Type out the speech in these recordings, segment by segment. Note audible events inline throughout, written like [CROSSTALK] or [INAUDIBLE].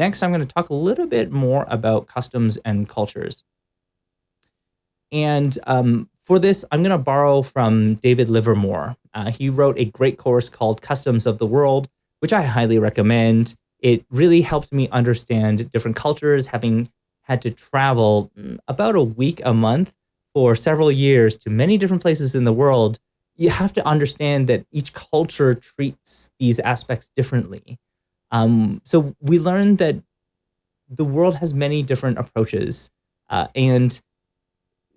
next, I'm going to talk a little bit more about customs and cultures. And um, for this, I'm going to borrow from David Livermore. Uh, he wrote a great course called Customs of the World, which I highly recommend. It really helped me understand different cultures, having had to travel mm, about a week a month for several years to many different places in the world. You have to understand that each culture treats these aspects differently. Um, so we learned that the world has many different approaches, uh, and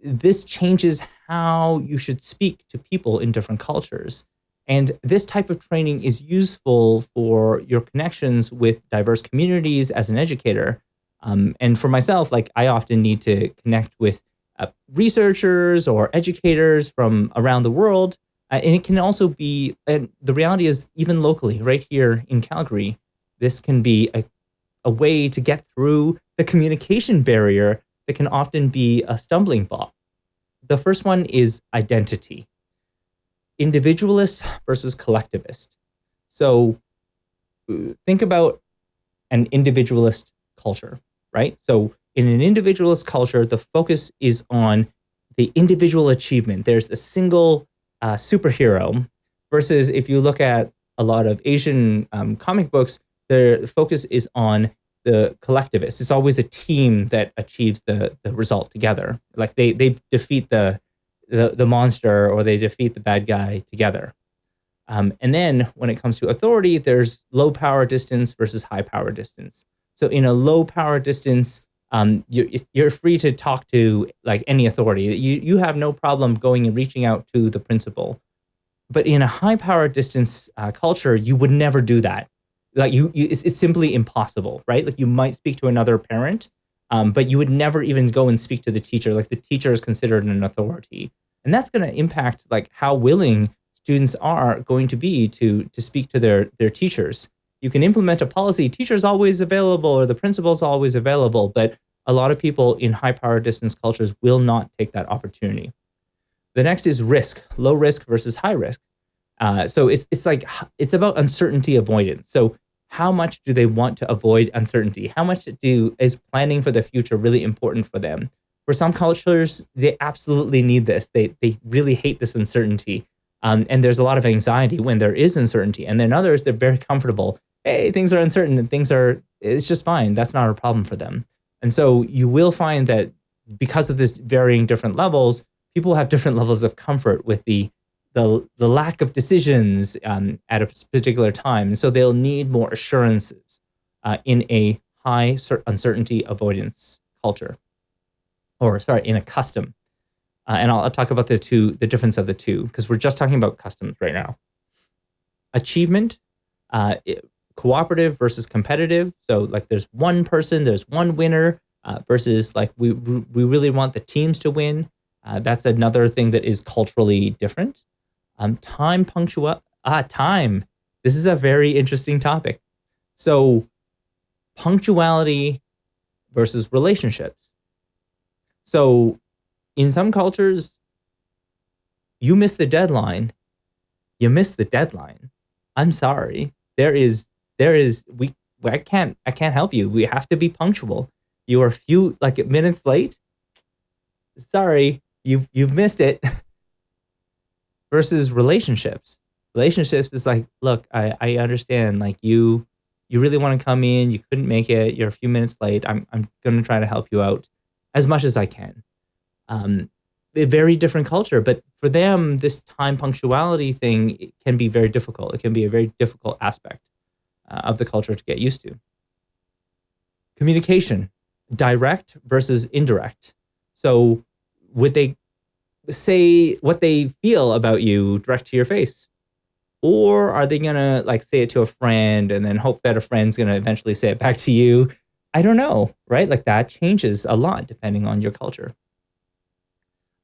this changes how you should speak to people in different cultures. And this type of training is useful for your connections with diverse communities as an educator. Um, and for myself, like I often need to connect with uh, researchers or educators from around the world. Uh, and it can also be, and the reality is even locally, right here in Calgary, this can be a, a way to get through the communication barrier that can often be a stumbling block. The first one is identity. Individualist versus collectivist. So think about an individualist culture, right? So in an individualist culture, the focus is on the individual achievement. There's a single uh, superhero versus if you look at a lot of Asian um, comic books, the focus is on the collectivists. It's always a team that achieves the the result together. Like they they defeat the the, the monster or they defeat the bad guy together. Um, and then when it comes to authority, there's low power distance versus high power distance. So in a low power distance, um, you're, you're free to talk to like any authority. You, you have no problem going and reaching out to the principal. But in a high power distance uh, culture, you would never do that like you, you it's, it's, simply impossible, right? Like you might speak to another parent, um, but you would never even go and speak to the teacher. Like the teacher is considered an authority, and that's going to impact like how willing students are going to be to to speak to their their teachers. You can implement a policy, teacher's always available or the principal's always available, but a lot of people in high power distance cultures will not take that opportunity. The next is risk, low risk versus high risk. Uh, so it's it's like it's about uncertainty avoidance. So how much do they want to avoid uncertainty? How much do is planning for the future really important for them? For some cultures, they absolutely need this. They they really hate this uncertainty. Um, and there's a lot of anxiety when there is uncertainty. And then others, they're very comfortable. Hey, things are uncertain and things are, it's just fine. That's not a problem for them. And so you will find that because of this varying different levels, people have different [LAUGHS] levels of comfort with the the, the lack of decisions um, at a particular time. So they'll need more assurances uh, in a high uncertainty avoidance culture, or sorry, in a custom. Uh, and I'll, I'll, talk about the two, the difference of the two, because we're just talking about customs right now. Achievement, uh, cooperative versus competitive. So like there's one person, there's one winner uh, versus like we, we really want the teams to win. Uh, that's another thing that is culturally different. Um, time punctual ah time. This is a very interesting topic. So punctuality versus relationships. So in some cultures, you miss the deadline, you miss the deadline. I'm sorry. There is there is we I can't I can't help you. We have to be punctual. You are a few like minutes late. Sorry, you you've missed it. [LAUGHS] versus relationships. Relationships is like, look, I, I understand like you you really want to come in, you couldn't make it, you're a few minutes late. I'm I'm gonna try to help you out as much as I can. Um, a very different culture, but for them, this time punctuality thing can be very difficult. It can be a very difficult aspect uh, of the culture to get used to. Communication, direct versus indirect. So would they say what they feel about you direct to your face? Or are they going to like say it to a friend and then hope that a friend's going to eventually say it back to you? I don't know, right? Like that changes a lot depending on your culture.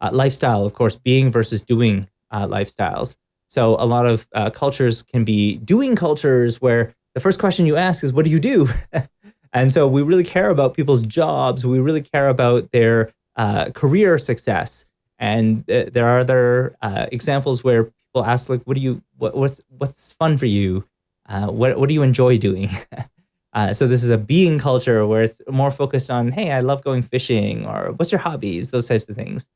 Uh, lifestyle, of course, being versus doing uh, lifestyles. So a lot of uh, cultures can be doing cultures where the first question you ask is, what do you do? [LAUGHS] and so we really care about people's jobs. We really care about their uh, career success. And th there are other uh, examples where people ask, like, what do you, what, what's, what's fun for you? Uh, what, what do you enjoy doing? [LAUGHS] Uh, so this is a being culture where it's more focused on, hey, I love going fishing, or what's your hobbies, those types of things.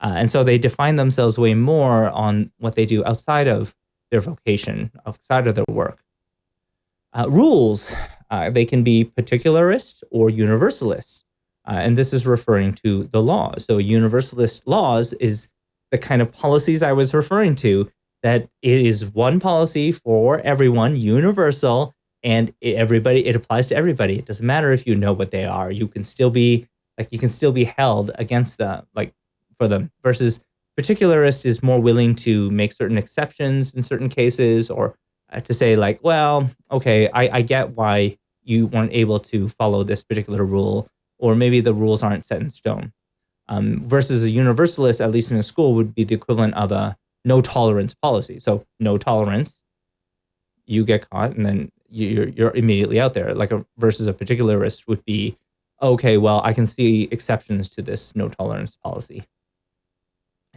Uh, and so they define themselves way more on what they do outside of their vocation, outside of their work. Uh, rules, uh, they can be particularist or universalist. Uh, and this is referring to the law. So universalist laws is the kind of policies I was referring to, that it is one policy for everyone, universal, and everybody, it applies to everybody. It doesn't matter if you know what they are. You can still be, like, you can still be held against them, like, for them versus particularist is more willing to make certain exceptions in certain cases or uh, to say like, well, okay, I, I get why you weren't able to follow this particular rule, or maybe the rules aren't set in stone. Um, versus a universalist, at least in a school, would be the equivalent of a no tolerance policy. So no tolerance, you get caught, and then you're you're immediately out there. Like a versus a particularist would be, okay, well, I can see exceptions to this no tolerance policy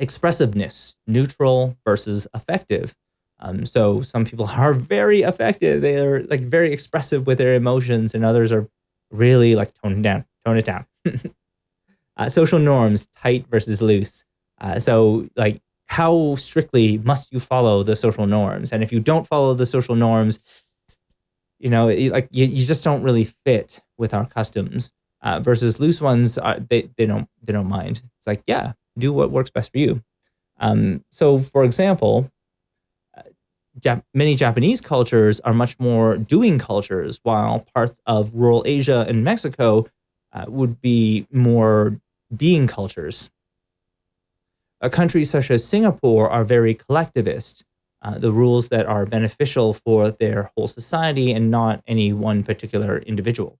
expressiveness, neutral versus affective. Um, so some people [LAUGHS] are very affective; They are like very expressive with their emotions and others are really like tone it down, tone it down. [LAUGHS] uh, social norms, tight versus loose. Uh, so like how strictly must you follow the social norms? And if you don't follow the social norms, you know, like you, you just don't really fit with our customs. Uh, versus loose ones, uh, they, they don't they don't mind. It's like, yeah, do what works best for you. Um, so, for example, uh, Jap many Japanese cultures are much more doing cultures, while parts of rural Asia and Mexico uh, would be more being cultures. Uh, countries such as Singapore are very collectivist. Uh, the rules that are beneficial for their whole society and not any one particular individual.